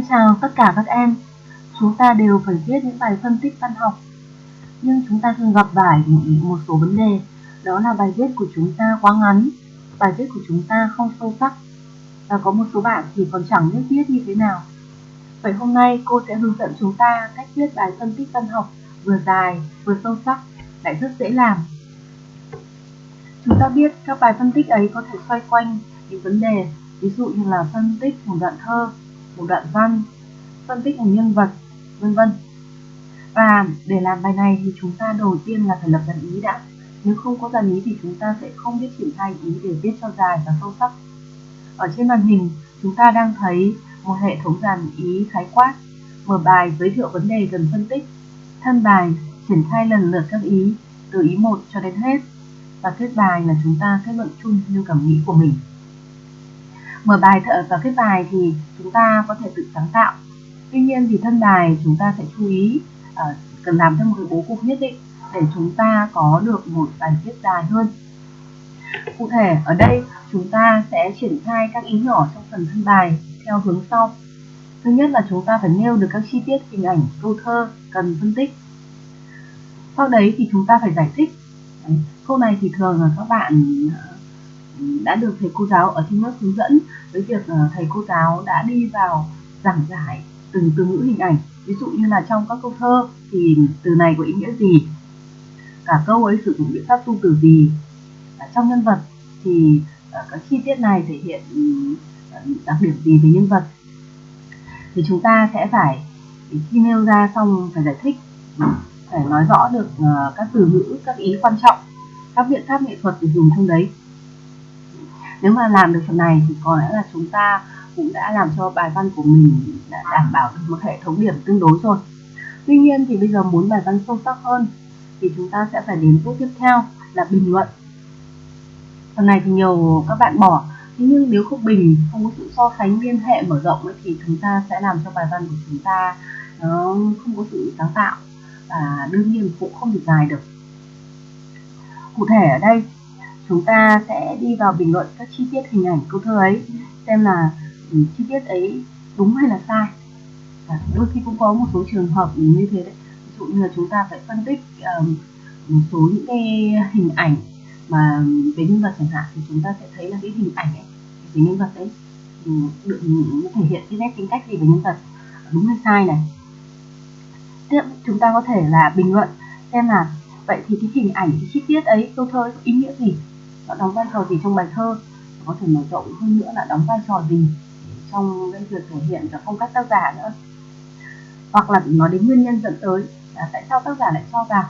Xin chào tất cả các em. Chúng ta đều phải viết những bài phân tích văn học. Nhưng chúng ta thường gặp phải một số vấn đề, đó là bài viết của chúng ta quá ngắn, bài viết của chúng ta không sâu sắc. Và có một số bạn thì còn chẳng biết viết như thế nào. Vậy hôm nay cô sẽ hướng dẫn chúng ta cách viết bài phân tích văn học vừa dài vừa sâu sắc, lại rất dễ làm. Chúng ta biết các bài phân tích ấy có thể xoay quanh những vấn đề, ví dụ như là phân tích một đoạn thơ, một đoạn văn, phân tích một nhân vật, vân vân. Và để làm bài này thì chúng ta đầu tiên là phải lập dàn ý đã. Nếu không có dàn ý thì chúng ta sẽ không biết triển khai ý để viết cho dài và sâu sắc. Ở trên màn hình, chúng ta đang thấy một hệ thống dàn ý khái quát. Mở bài giới thiệu vấn đề cần phân tích. Thân bài triển khai lần lượt các ý, từ ý 1 cho đến hết. Và kết bài là chúng ta kết luận chung như cảm nghĩ của mình mở bài và kết bài thì chúng ta có thể tự sáng tạo. Tuy nhiên thì thân bài chúng ta sẽ chú ý uh, cần làm theo một cái bố cục nhất định để chúng ta có được một bài viết dài hơn. Cụ thể ở đây chúng ta sẽ triển khai các ý nhỏ trong phần thân bài theo hướng sau. Thứ nhất là chúng ta phải nêu được các chi tiết hình ảnh câu thơ cần phân tích. Sau đấy thì chúng ta phải giải thích. Đấy, câu này thì thường là các bạn ờ, đã được thầy cô giáo ở trên lớp hướng dẫn với việc ờ, thầy cô giáo đã đi vào giảng giải từng từ ngữ hình ảnh. Ví dụ như là trong các câu thơ thì từ này có ý nghĩa gì? Cả câu ấy sử dụng biện pháp tu từ gì? À, trong nhân vật thì à, các chi tiết này thể hiện à, đặc điểm gì về nhân vật? Thì chúng ta sẽ phải khi nêu ra xong phải giải thích phải nói rõ được à, các từ ngữ các ý quan trọng các biện pháp nghệ thuật được dùng trong đấy nếu mà làm được phần này thì có lẽ là chúng ta cũng đã làm cho bài văn của mình đã đảm bảo được một hệ thống điểm tương đối rồi. Tuy nhiên thì bây giờ muốn bài văn sâu sắc hơn thì chúng ta sẽ phải đến bước tiếp theo là bình luận. Phần này thì nhiều các bạn bỏ thế nhưng nếu không bình không có sự so sánh liên hệ mở rộng ấy, thì chúng ta sẽ làm cho bài văn của chúng ta nó không có sự sáng tạo và đương nhiên cũng không được dài được. Cụ thể ở đây chúng ta sẽ đi vào bình luận các chi tiết hình ảnh câu thơ ấy xem là ừ, chi tiết ấy đúng hay là sai. Và đôi khi cũng có một số trường hợp như thế đấy. Ví dụ như là chúng ta phải phân tích um, một số những cái hình ảnh mà về nhân vật chẳng hạn thì chúng ta sẽ thấy là cái hình ảnh ấy về nhân vật ấy ừ, được thể hiện cái nét tính cách gì về nhân vật đúng hay sai này. Tiếp chúng ta có thể là bình luận xem là vậy thì cái hình ảnh cái chi tiết ấy câu thơ có ý nghĩa gì? Nó đóng vai trò gì trong bài thơ? Có thể mở rộng hơn nữa là đóng vai trò gì trong cái việc thể hiện và phong cách tác giả nữa? Hoặc là nói đến nguyên nhân dẫn tới là tại sao tác giả lại cho rằng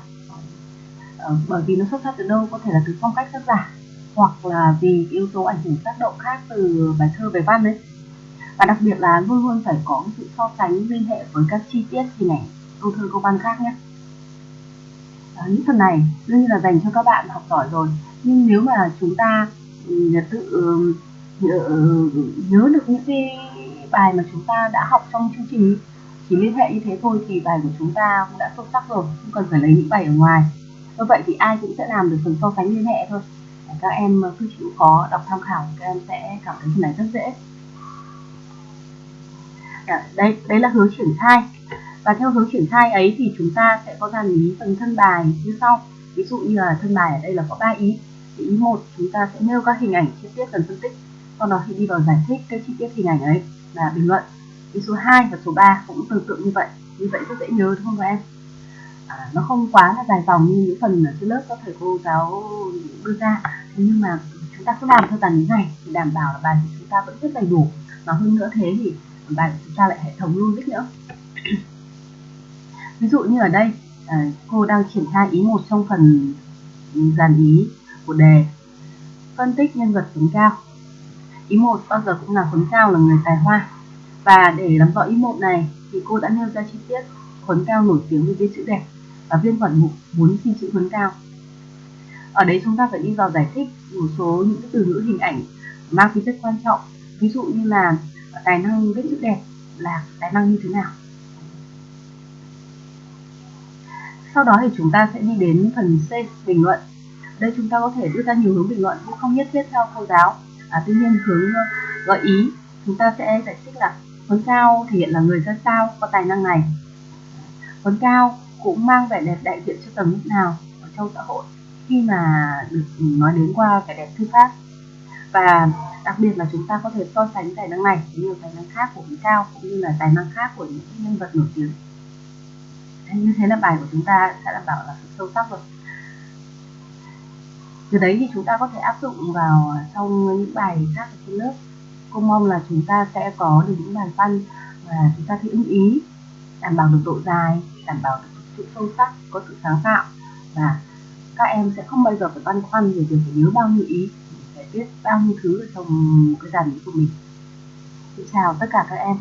ờ, bởi vì nó xuất phát từ đâu? Có thể là từ phong cách tác giả hoặc là vì yếu tố ảnh hưởng tác động khác từ bài thơ về văn đấy. Và đặc biệt là luôn luôn phải có sự so sánh liên hệ với các chi tiết hình ảnh câu thơ câu văn khác nhé. À, những phần này đương nhiên là dành cho các bạn học giỏi rồi nhưng nếu mà chúng ta ừ, tự ừ, nhớ, ừ, nhớ được những cái bài mà chúng ta đã học trong chương trình chỉ liên hệ như thế thôi thì bài của chúng ta cũng đã sâu sắc rồi không cần phải lấy những bài ở ngoài. Như vậy thì ai cũng sẽ làm được phần so sánh liên hệ thôi. Các em cứ chịu khó đọc tham khảo các em sẽ cảm thấy phần này rất dễ. Dạ, đây đây đấy là hướng triển khai. Và theo hướng triển khai ấy thì chúng ta sẽ có dàn lý phần thân bài như sau. Ví dụ như là thân bài ở đây là có ba ý thì ý một chúng ta sẽ nêu các hình ảnh chi tiết cần phân tích. Sau đó thì đi vào giải thích các chi tiết hình ảnh ấy và bình luận. Ý số 2 và số 3 cũng tương tự như vậy. Như vậy rất dễ nhớ đúng không các em? À, nó không quá là dài dòng như những phần ở trên lớp các thầy cô giáo đưa ra. Thế nhưng mà chúng ta cứ làm theo dàn như này thì đảm bảo là bài của chúng ta vẫn rất đầy đủ. Và hơn nữa thế thì bài của chúng ta lại hệ thống logic nữa. Ví dụ như ở đây à, cô đang triển khai ý một trong phần dàn ý của đề. Phân tích nhân vật Tuấn cao ý một bao giờ cũng là Tuấn cao là người tài hoa. Và để làm rõ ý một này thì cô đã nêu ra chi tiết Tuấn cao nổi tiếng với viết chữ đẹp và viên quản mục muốn xin chữ Tuấn cao ở đấy chúng ta phải đi vào giải thích một số những từ ngữ hình ảnh mang tính chất quan trọng, ví dụ như là tài năng viết chữ đẹp là tài năng như thế nào. Sau đó thì chúng ta sẽ đi đến phần C bình luận đây chúng ta có thể đưa ra nhiều hướng bình luận cũng không nhất thiết theo cô giáo. À, tuy nhiên hướng ờ, gợi ý chúng ta sẽ giải thích là Huấn Cao thể hiện là người ra sao có tài năng này. Huấn Cao cũng mang vẻ đẹp đại diện cho tầng lớp nào ở trong xã hội khi mà được ừ, nói đến qua vẻ đẹp thư pháp. Và đặc biệt là chúng ta có thể so sánh tài năng này với nhiều tài năng khác của Huấn Cao cũng như là tài năng khác của những nhân vật nổi tiếng. Như thế là bài của chúng ta sẽ đảm bảo là sự sâu sắc rồi từ đấy thì chúng ta có thể áp dụng vào trong những bài khác ở trên lớp. Cô mong là chúng ta sẽ có được những bài văn và chúng ta thấy ưng ý, đảm bảo được độ dài, đảm bảo được sự sâu sắc, có sự sáng tạo. Và các em sẽ không bao giờ phải băn khoăn về việc phải nhớ bao nhiêu ý, phải biết bao nhiêu thứ ở trong cái dàn của mình. Xin chào tất cả các em.